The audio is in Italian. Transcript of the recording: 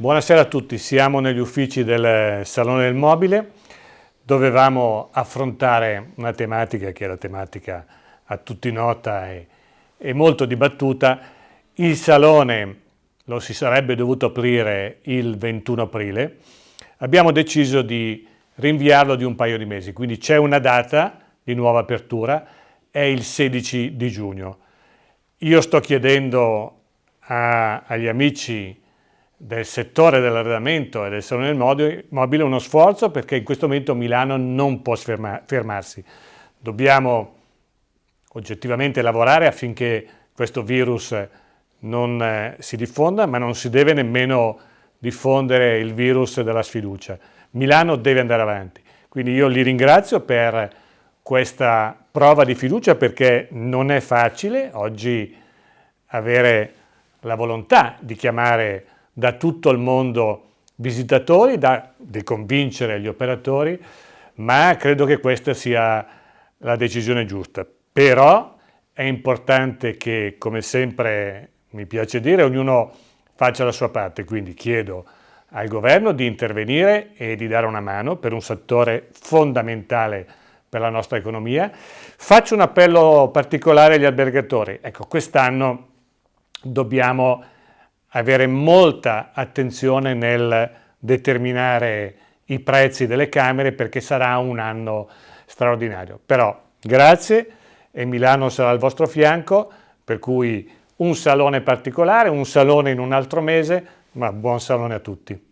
Buonasera a tutti, siamo negli uffici del Salone del Mobile. Dovevamo affrontare una tematica che è la tematica a tutti nota e, e molto dibattuta. Il Salone lo si sarebbe dovuto aprire il 21 aprile. Abbiamo deciso di rinviarlo di un paio di mesi, quindi c'è una data di nuova apertura, è il 16 di giugno. Io sto chiedendo a, agli amici del settore dell'arredamento e del salone mobile uno sforzo perché in questo momento Milano non può fermarsi. Dobbiamo oggettivamente lavorare affinché questo virus non eh, si diffonda, ma non si deve nemmeno diffondere il virus della sfiducia. Milano deve andare avanti. Quindi io li ringrazio per questa prova di fiducia perché non è facile oggi avere la volontà di chiamare da tutto il mondo visitatori, da, di convincere gli operatori, ma credo che questa sia la decisione giusta. Però è importante che, come sempre mi piace dire, ognuno faccia la sua parte, quindi chiedo al governo di intervenire e di dare una mano per un settore fondamentale per la nostra economia. Faccio un appello particolare agli albergatori. Ecco, quest'anno dobbiamo avere molta attenzione nel determinare i prezzi delle camere perché sarà un anno straordinario. Però grazie e Milano sarà al vostro fianco, per cui un salone particolare, un salone in un altro mese, ma buon salone a tutti.